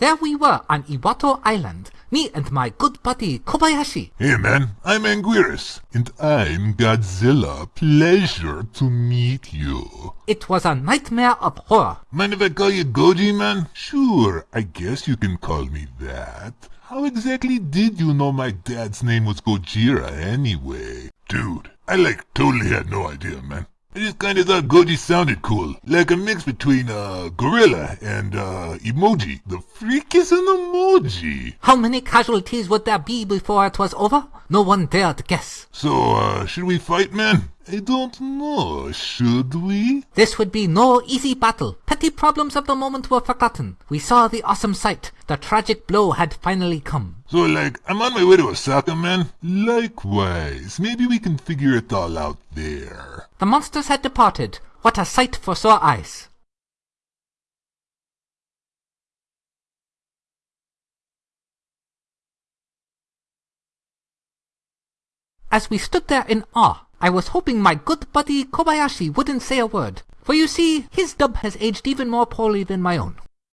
There we were on Iwato Island, me and my good buddy Kobayashi. Hey man, I'm Anguirus. And I'm Godzilla. Pleasure to meet you. It was a nightmare of horror. Mind if I call you Goji, man? Sure, I guess you can call me that. How exactly did you know my dad's name was Gojira anyway? Dude, I like totally had no idea, man. I just kinda thought Goji sounded cool. Like a mix between, uh, gorilla and, uh, emoji. The freak is an emoji. How many casualties would there be before it was over? No one dared guess. So, uh, should we fight, man? I don't know. Should we? This would be no easy battle. Petty problems of the moment were forgotten. We saw the awesome sight. The tragic blow had finally come. So, like, I'm on my way to Osaka, man. Likewise. Maybe we can figure it all out there. The monsters had departed. What a sight for sore eyes. As we stood there in awe, I was hoping my good buddy Kobayashi wouldn't say a word. For you see, his dub has aged even more poorly than my own.